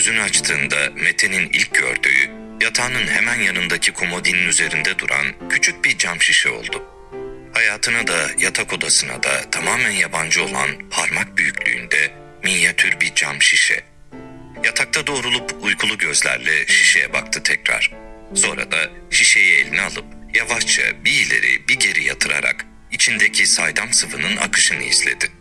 Gözünü açtığında Mete'nin ilk gördüğü yatağının hemen yanındaki komodinin üzerinde duran küçük bir cam şişe oldu. Hayatına da yatak odasına da tamamen yabancı olan parmak büyüklüğünde minyatür bir cam şişe. Yatakta doğrulup uykulu gözlerle şişeye baktı tekrar. Sonra da şişeyi eline alıp yavaşça bir ileri bir geri yatırarak içindeki saydam sıvının akışını izledi.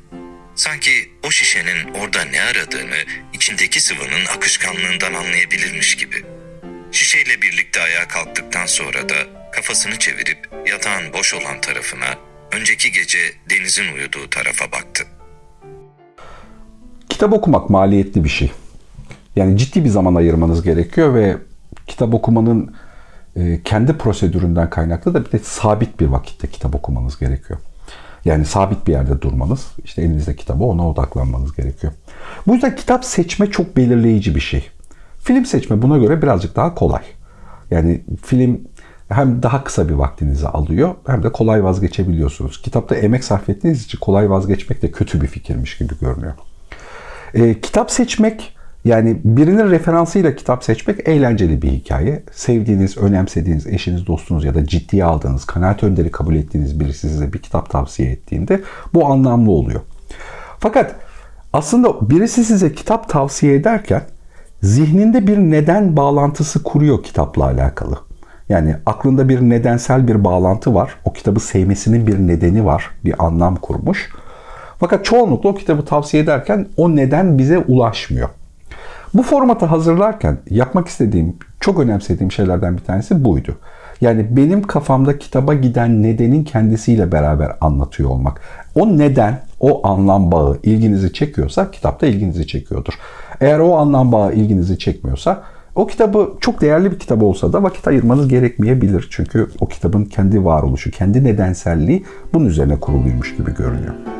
Sanki o şişenin orada ne aradığını içindeki sıvının akışkanlığından anlayabilirmiş gibi. Şişeyle birlikte ayağa kalktıktan sonra da kafasını çevirip yatağın boş olan tarafına, önceki gece denizin uyuduğu tarafa baktı. Kitap okumak maliyetli bir şey. Yani ciddi bir zaman ayırmanız gerekiyor ve kitap okumanın e, kendi prosedüründen kaynaklı da bir de sabit bir vakitte kitap okumanız gerekiyor. Yani sabit bir yerde durmanız, işte elinizde kitabı ona odaklanmanız gerekiyor. Bu yüzden kitap seçme çok belirleyici bir şey. Film seçme buna göre birazcık daha kolay. Yani film hem daha kısa bir vaktinizi alıyor hem de kolay vazgeçebiliyorsunuz. Kitapta emek sarf ettiğiniz için kolay vazgeçmek de kötü bir fikirmiş gibi görünüyor. E, kitap seçmek yani birinin referansıyla kitap seçmek eğlenceli bir hikaye. Sevdiğiniz, önemsediğiniz eşiniz, dostunuz ya da ciddiye aldığınız, kanaat önderi kabul ettiğiniz birisi size bir kitap tavsiye ettiğinde bu anlamlı oluyor. Fakat aslında birisi size kitap tavsiye ederken zihninde bir neden bağlantısı kuruyor kitapla alakalı. Yani aklında bir nedensel bir bağlantı var. O kitabı sevmesinin bir nedeni var. Bir anlam kurmuş. Fakat çoğunlukla o kitabı tavsiye ederken o neden bize ulaşmıyor. Bu formatı hazırlarken yapmak istediğim, çok önemsediğim şeylerden bir tanesi buydu. Yani benim kafamda kitaba giden nedenin kendisiyle beraber anlatıyor olmak. O neden, o anlam bağı ilginizi çekiyorsa kitapta ilginizi çekiyordur. Eğer o anlam bağı ilginizi çekmiyorsa o kitabı çok değerli bir kitap olsa da vakit ayırmanız gerekmeyebilir. Çünkü o kitabın kendi varoluşu, kendi nedenselliği bunun üzerine kuruluymuş gibi görünüyor.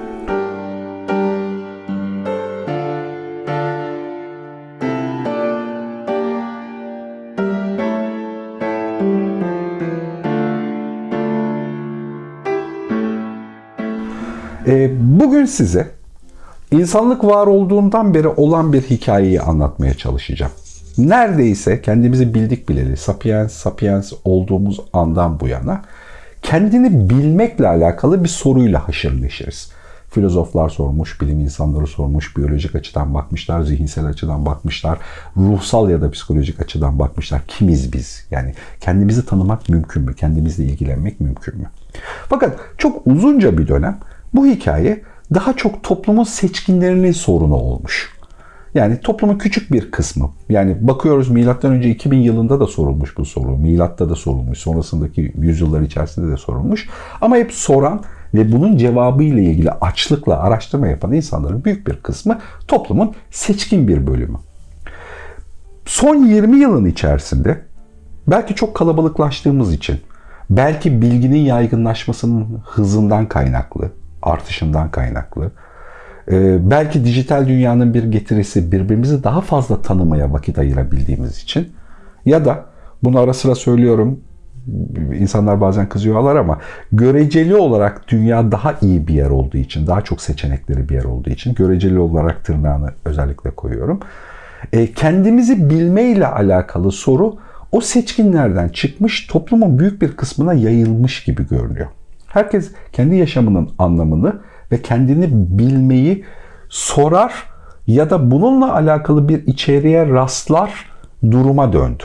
Bugün size insanlık var olduğundan beri olan bir hikayeyi anlatmaya çalışacağım. Neredeyse kendimizi bildik bileli, sapiens sapiens olduğumuz andan bu yana kendini bilmekle alakalı bir soruyla haşır neşiriz. Filozoflar sormuş, bilim insanları sormuş, biyolojik açıdan bakmışlar, zihinsel açıdan bakmışlar, ruhsal ya da psikolojik açıdan bakmışlar. Kimiz biz? Yani kendimizi tanımak mümkün mü? Kendimizle ilgilenmek mümkün mü? Fakat çok uzunca bir dönem bu hikaye daha çok toplumun seçkinlerinin sorunu olmuş. Yani toplumun küçük bir kısmı. Yani bakıyoruz milattan önce 2000 yılında da sorulmuş bu soru. Milatta da sorulmuş. Sonrasındaki yüzyıllar içerisinde de sorulmuş. Ama hep soran ve bunun cevabı ile ilgili açlıkla araştırma yapan insanların büyük bir kısmı toplumun seçkin bir bölümü. Son 20 yılın içerisinde belki çok kalabalıklaştığımız için, belki bilginin yaygınlaşmasının hızından kaynaklı, artışından kaynaklı, e, belki dijital dünyanın bir getirisi birbirimizi daha fazla tanımaya vakit ayırabildiğimiz için ya da bunu ara sıra söylüyorum insanlar bazen kızıyorlar ama göreceli olarak dünya daha iyi bir yer olduğu için, daha çok seçenekleri bir yer olduğu için göreceli olarak tırnağını özellikle koyuyorum. E, kendimizi bilmeyle alakalı soru o seçkinlerden çıkmış toplumun büyük bir kısmına yayılmış gibi görünüyor. Herkes kendi yaşamının anlamını ve kendini bilmeyi sorar ya da bununla alakalı bir içeriğe rastlar duruma döndü.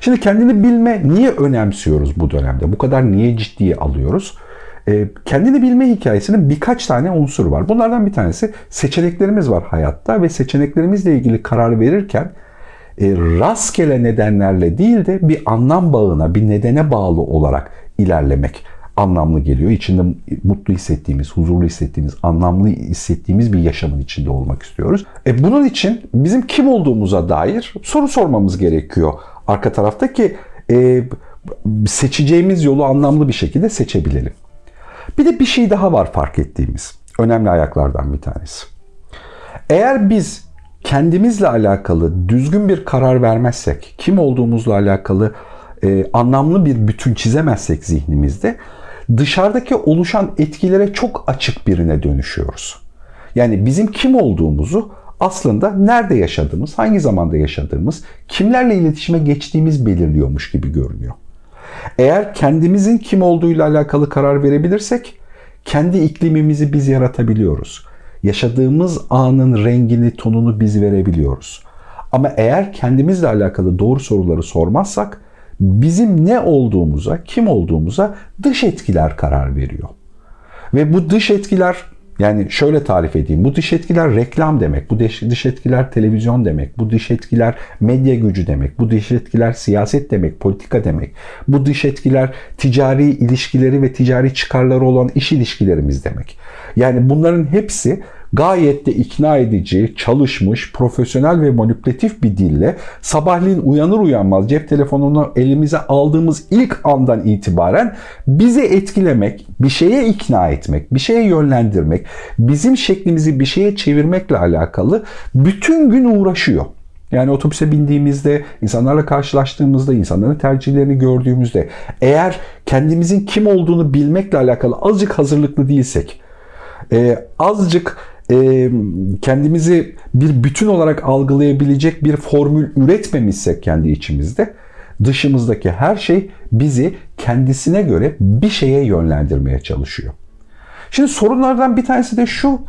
Şimdi kendini bilme niye önemsiyoruz bu dönemde? Bu kadar niye ciddiye alıyoruz? E, kendini bilme hikayesinin birkaç tane unsur var. Bunlardan bir tanesi seçeneklerimiz var hayatta ve seçeneklerimizle ilgili karar verirken e, rastgele nedenlerle değil de bir anlam bağına, bir nedene bağlı olarak ilerlemek anlamlı geliyor. İçinde mutlu hissettiğimiz, huzurlu hissettiğimiz, anlamlı hissettiğimiz bir yaşamın içinde olmak istiyoruz. E bunun için bizim kim olduğumuza dair soru sormamız gerekiyor. Arka tarafta ki e, seçeceğimiz yolu anlamlı bir şekilde seçebilelim. Bir de bir şey daha var fark ettiğimiz. Önemli ayaklardan bir tanesi. Eğer biz kendimizle alakalı düzgün bir karar vermezsek, kim olduğumuzla alakalı e, anlamlı bir bütün çizemezsek zihnimizde dışarıdaki oluşan etkilere çok açık birine dönüşüyoruz. Yani bizim kim olduğumuzu aslında nerede yaşadığımız, hangi zamanda yaşadığımız, kimlerle iletişime geçtiğimiz belirliyormuş gibi görünüyor. Eğer kendimizin kim olduğuyla alakalı karar verebilirsek kendi iklimimizi biz yaratabiliyoruz. Yaşadığımız anın rengini, tonunu biz verebiliyoruz. Ama eğer kendimizle alakalı doğru soruları sormazsak bizim ne olduğumuza, kim olduğumuza dış etkiler karar veriyor. Ve bu dış etkiler yani şöyle tarif edeyim. Bu dış etkiler reklam demek. Bu dış etkiler televizyon demek. Bu dış etkiler medya gücü demek. Bu dış etkiler siyaset demek, politika demek. Bu dış etkiler ticari ilişkileri ve ticari çıkarları olan iş ilişkilerimiz demek. Yani bunların hepsi gayet de ikna edici, çalışmış, profesyonel ve manipülatif bir dille sabahleyin uyanır uyanmaz cep telefonunu elimize aldığımız ilk andan itibaren bizi etkilemek, bir şeye ikna etmek, bir şeye yönlendirmek, bizim şeklimizi bir şeye çevirmekle alakalı bütün gün uğraşıyor. Yani otobüse bindiğimizde, insanlarla karşılaştığımızda, insanların tercihlerini gördüğümüzde eğer kendimizin kim olduğunu bilmekle alakalı azıcık hazırlıklı değilsek, azıcık kendimizi bir bütün olarak algılayabilecek bir formül üretmemişsek kendi içimizde dışımızdaki her şey bizi kendisine göre bir şeye yönlendirmeye çalışıyor. Şimdi sorunlardan bir tanesi de şu.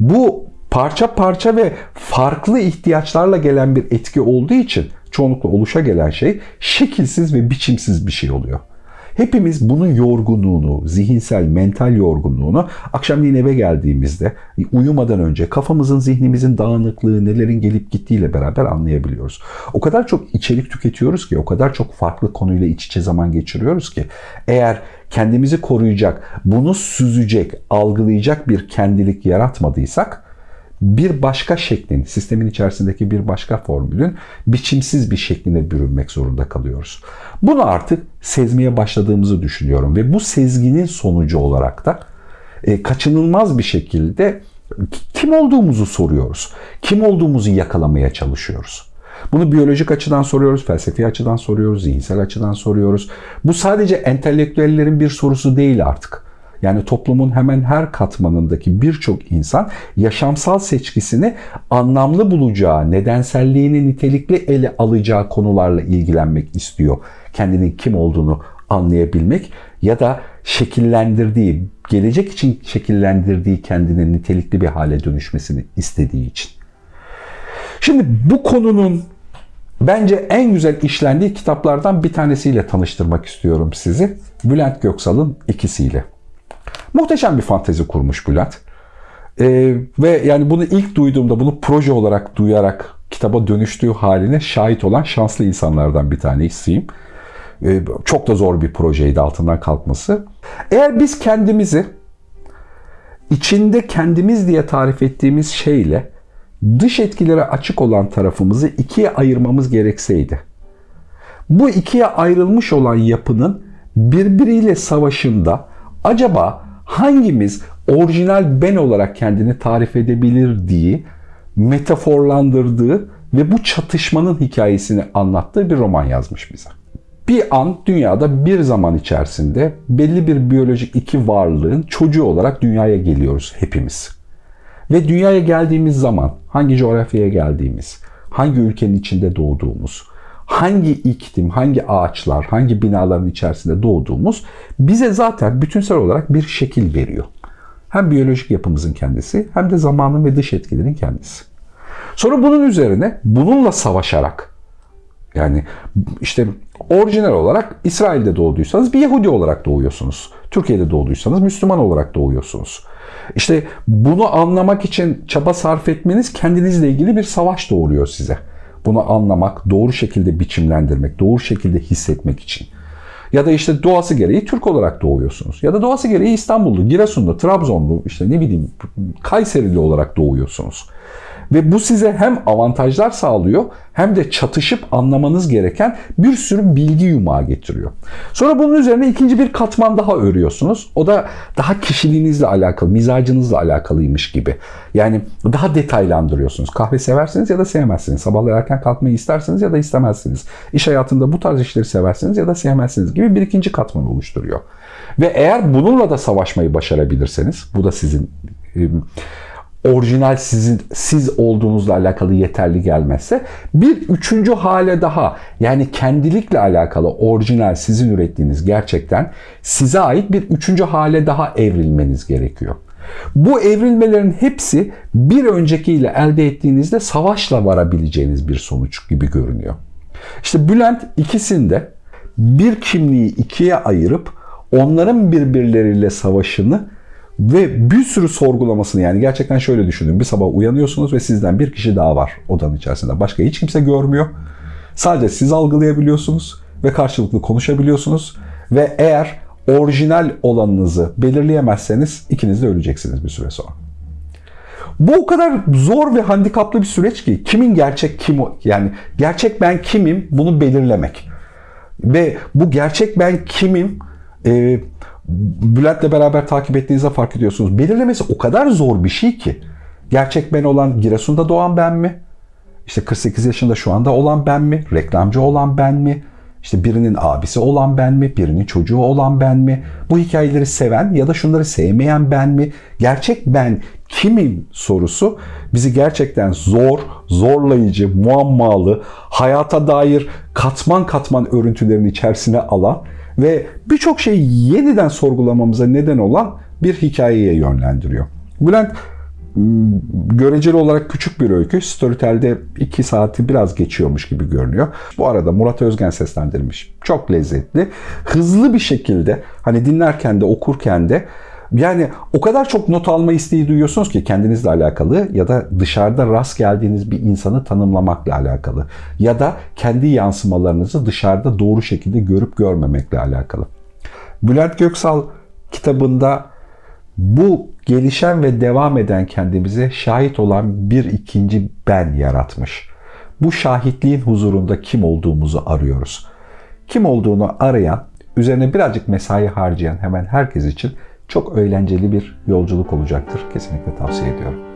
Bu parça parça ve farklı ihtiyaçlarla gelen bir etki olduğu için çoğunlukla oluşa gelen şey şekilsiz ve biçimsiz bir şey oluyor. Hepimiz bunun yorgunluğunu, zihinsel, mental yorgunluğunu akşamleyin eve geldiğimizde uyumadan önce kafamızın, zihnimizin dağınıklığı, nelerin gelip gittiğiyle beraber anlayabiliyoruz. O kadar çok içerik tüketiyoruz ki, o kadar çok farklı konuyla iç içe zaman geçiriyoruz ki eğer kendimizi koruyacak, bunu süzecek, algılayacak bir kendilik yaratmadıysak bir başka şeklin, sistemin içerisindeki bir başka formülün biçimsiz bir şekline bürünmek zorunda kalıyoruz. Bunu artık sezmeye başladığımızı düşünüyorum ve bu sezginin sonucu olarak da e, kaçınılmaz bir şekilde kim olduğumuzu soruyoruz. Kim olduğumuzu yakalamaya çalışıyoruz. Bunu biyolojik açıdan soruyoruz, felsefi açıdan soruyoruz, zihinsel açıdan soruyoruz. Bu sadece entelektüellerin bir sorusu değil artık. Yani toplumun hemen her katmanındaki birçok insan yaşamsal seçkisini anlamlı bulacağı, nedenselliğini nitelikli ele alacağı konularla ilgilenmek istiyor. Kendinin kim olduğunu anlayabilmek ya da şekillendirdiği, gelecek için şekillendirdiği kendinin nitelikli bir hale dönüşmesini istediği için. Şimdi bu konunun bence en güzel işlendiği kitaplardan bir tanesiyle tanıştırmak istiyorum sizi. Bülent Göksal'ın ikisiyle. Muhteşem bir fantezi kurmuş Bülent. Ee, ve yani bunu ilk duyduğumda bunu proje olarak duyarak kitaba dönüştüğü haline şahit olan şanslı insanlardan bir tanesiyim. Ee, çok da zor bir projeydi altından kalkması. Eğer biz kendimizi içinde kendimiz diye tarif ettiğimiz şeyle dış etkilere açık olan tarafımızı ikiye ayırmamız gerekseydi. Bu ikiye ayrılmış olan yapının birbiriyle savaşında acaba hangimiz orijinal ben olarak kendini tarif edebilir diye metaforlandırdığı ve bu çatışmanın hikayesini anlattığı bir roman yazmış bize. Bir an dünyada bir zaman içerisinde belli bir biyolojik iki varlığın çocuğu olarak dünyaya geliyoruz hepimiz. Ve dünyaya geldiğimiz zaman hangi coğrafyaya geldiğimiz, hangi ülkenin içinde doğduğumuz, hangi iklim, hangi ağaçlar, hangi binaların içerisinde doğduğumuz bize zaten bütünsel olarak bir şekil veriyor. Hem biyolojik yapımızın kendisi hem de zamanın ve dış etkilerin kendisi. Sonra bunun üzerine bununla savaşarak yani işte orijinal olarak İsrail'de doğduysanız bir Yahudi olarak doğuyorsunuz. Türkiye'de doğduysanız Müslüman olarak doğuyorsunuz. İşte bunu anlamak için çaba sarf etmeniz kendinizle ilgili bir savaş doğuruyor size. Bunu anlamak, doğru şekilde biçimlendirmek, doğru şekilde hissetmek için. Ya da işte doğası gereği Türk olarak doğuyorsunuz. Ya da doğası gereği İstanbullu, Giresunlu, Trabzonlu, işte ne bileyim Kayserili olarak doğuyorsunuz. Ve bu size hem avantajlar sağlıyor hem de çatışıp anlamanız gereken bir sürü bilgi yumağı getiriyor. Sonra bunun üzerine ikinci bir katman daha örüyorsunuz. O da daha kişiliğinizle alakalı, mizacınızla alakalıymış gibi. Yani daha detaylandırıyorsunuz. Kahve seversiniz ya da sevmezsiniz. Sabahları erken kalkmayı isterseniz ya da istemezsiniz. İş hayatında bu tarz işleri seversiniz ya da sevmezsiniz gibi bir ikinci katman oluşturuyor. Ve eğer bununla da savaşmayı başarabilirseniz, bu da sizin orijinal sizin siz olduğunuzla alakalı yeterli gelmezse bir üçüncü hale daha yani kendilikle alakalı orijinal sizin ürettiğiniz gerçekten size ait bir üçüncü hale daha evrilmeniz gerekiyor. Bu evrilmelerin hepsi bir öncekiyle elde ettiğinizde savaşla varabileceğiniz bir sonuç gibi görünüyor. İşte Bülent ikisinde bir kimliği ikiye ayırıp onların birbirleriyle savaşını ve bir sürü sorgulamasını yani gerçekten şöyle düşünün. Bir sabah uyanıyorsunuz ve sizden bir kişi daha var odanın içerisinde. Başka hiç kimse görmüyor. Sadece siz algılayabiliyorsunuz ve karşılıklı konuşabiliyorsunuz. Ve eğer orijinal olanınızı belirleyemezseniz ikiniz de öleceksiniz bir süre sonra. Bu o kadar zor ve handikaplı bir süreç ki kimin gerçek kim yani gerçek ben kimim bunu belirlemek. Ve bu gerçek ben kimim e, Bülent'le beraber takip ettiğinizde fark ediyorsunuz. Belirlemesi o kadar zor bir şey ki. Gerçek ben olan Giresun'da doğan ben mi? İşte 48 yaşında şu anda olan ben mi? Reklamcı olan ben mi? İşte birinin abisi olan ben mi? Birinin çocuğu olan ben mi? Bu hikayeleri seven ya da şunları sevmeyen ben mi? Gerçek ben kimim sorusu bizi gerçekten zor, zorlayıcı, muammalı, hayata dair katman katman örüntülerin içerisine alan ve birçok şeyi yeniden sorgulamamıza neden olan bir hikayeye yönlendiriyor. Bülent m, göreceli olarak küçük bir öykü. Storytel'de 2 saati biraz geçiyormuş gibi görünüyor. Bu arada Murat Özgen seslendirmiş. Çok lezzetli. Hızlı bir şekilde hani dinlerken de okurken de yani o kadar çok not alma isteği duyuyorsunuz ki kendinizle alakalı ya da dışarıda rast geldiğiniz bir insanı tanımlamakla alakalı ya da kendi yansımalarınızı dışarıda doğru şekilde görüp görmemekle alakalı. Bülent Göksal kitabında bu gelişen ve devam eden kendimize şahit olan bir ikinci ben yaratmış. Bu şahitliğin huzurunda kim olduğumuzu arıyoruz. Kim olduğunu arayan, üzerine birazcık mesai harcayan hemen herkes için çok eğlenceli bir yolculuk olacaktır. Kesinlikle tavsiye ediyorum.